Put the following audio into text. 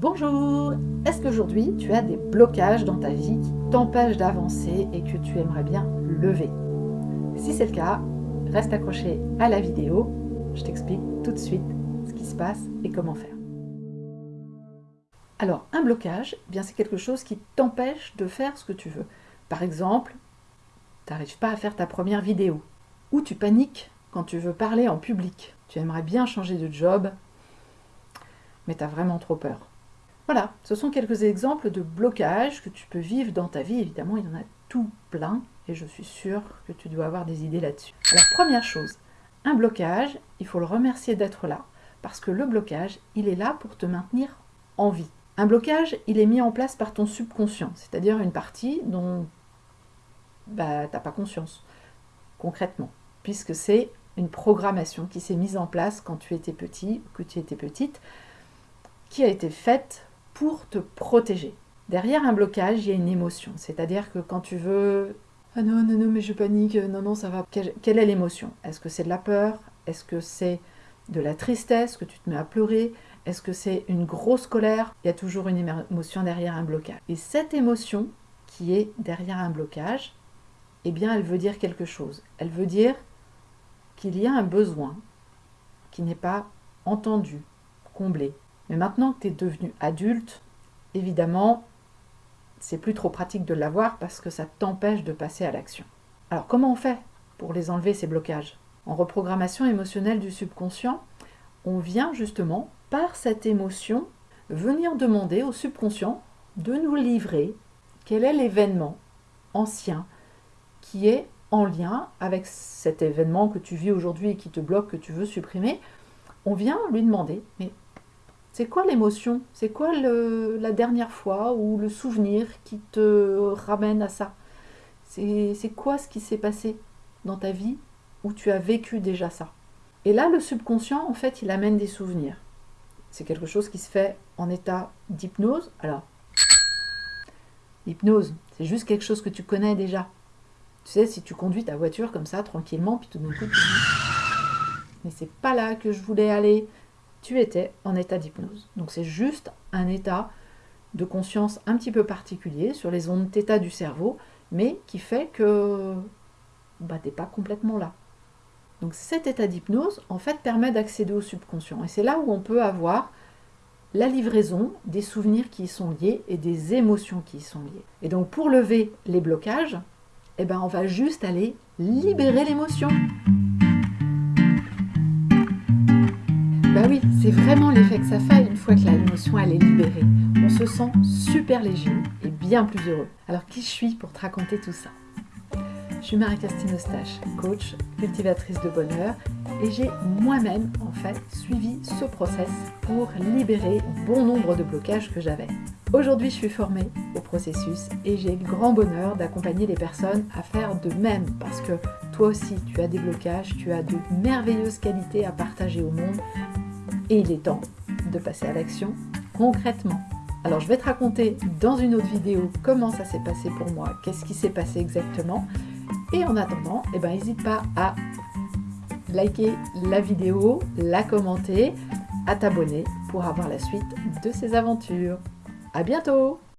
Bonjour Est-ce qu'aujourd'hui tu as des blocages dans ta vie qui t'empêchent d'avancer et que tu aimerais bien lever? Si c'est le cas, reste accroché à la vidéo, je t'explique tout de suite ce qui se passe et comment faire. Alors, un blocage, eh c'est quelque chose qui t'empêche de faire ce que tu veux. Par exemple, tu n'arrives pas à faire ta première vidéo, ou tu paniques quand tu veux parler en public. Tu aimerais bien changer de job, mais tu as vraiment trop peur. Voilà, ce sont quelques exemples de blocages que tu peux vivre dans ta vie. Évidemment, il y en a tout plein et je suis sûre que tu dois avoir des idées là-dessus. Alors, première chose, un blocage, il faut le remercier d'être là parce que le blocage, il est là pour te maintenir en vie. Un blocage, il est mis en place par ton subconscient, c'est-à-dire une partie dont bah, tu n'as pas conscience, concrètement, puisque c'est une programmation qui s'est mise en place quand tu étais petit ou que tu étais petite, qui a été faite pour te protéger. Derrière un blocage, il y a une émotion. C'est-à-dire que quand tu veux « Ah non, non, non, mais je panique, non, non, ça va. » Quelle est l'émotion? Est-ce que c'est de la peur? Est-ce que c'est de la tristesse, que tu te mets à pleurer? Est-ce que c'est une grosse colère? Il y a toujours une émotion derrière un blocage. Et cette émotion qui est derrière un blocage, eh bien, elle veut dire quelque chose. Elle veut dire qu'il y a un besoin qui n'est pas entendu, comblé. Mais maintenant que tu es devenu adulte, évidemment, c'est plus trop pratique de l'avoir parce que ça t'empêche de passer à l'action. Alors comment on fait pour les enlever ces blocages? En reprogrammation émotionnelle du subconscient, on vient justement par cette émotion venir demander au subconscient de nous livrer quel est l'événement ancien qui est en lien avec cet événement que tu vis aujourd'hui et qui te bloque, que tu veux supprimer. On vient lui demander, mais c'est quoi l'émotion? C'est quoi la dernière fois ou le souvenir qui te ramène à ça? C'est quoi ce qui s'est passé dans ta vie où tu as vécu déjà ça? Et là, le subconscient, en fait, il amène des souvenirs. C'est quelque chose qui se fait en état d'hypnose. Alors, l'hypnose, c'est juste quelque chose que tu connais déjà. Tu sais, si tu conduis ta voiture comme ça, tranquillement, puis tout d'un coup, tu dis « Mais c'est pas là que je voulais aller !» Tu étais en état d'hypnose. Donc c'est juste un état de conscience un petit peu particulier sur les ondes θ du cerveau, mais qui fait que bah, tu n'es pas complètement là. Donc cet état d'hypnose, en fait, permet d'accéder au subconscient. Et c'est là où on peut avoir la livraison des souvenirs qui y sont liés et des émotions qui y sont liées. Et donc pour lever les blocages, eh ben, on va juste aller libérer l'émotion. Bah oui, c'est vraiment l'effet que ça fait une fois que l'émotion elle est libérée. On se sent super léger et bien plus heureux. Alors qui je suis pour te raconter tout ça? Je suis Marie-Christine Eustache, coach, cultivatrice de bonheur et j'ai moi-même en fait suivi ce process pour libérer bon nombre de blocages que j'avais. Aujourd'hui je suis formée au processus et j'ai le grand bonheur d'accompagner les personnes à faire de même parce que toi aussi tu as des blocages, tu as de merveilleuses qualités à partager au monde et il est temps de passer à l'action concrètement. Alors je vais te raconter dans une autre vidéo comment ça s'est passé pour moi, qu'est-ce qui s'est passé exactement. Et en attendant, eh ben, n'hésite pas à liker la vidéo, la commenter, à t'abonner pour avoir la suite de ces aventures. À bientôt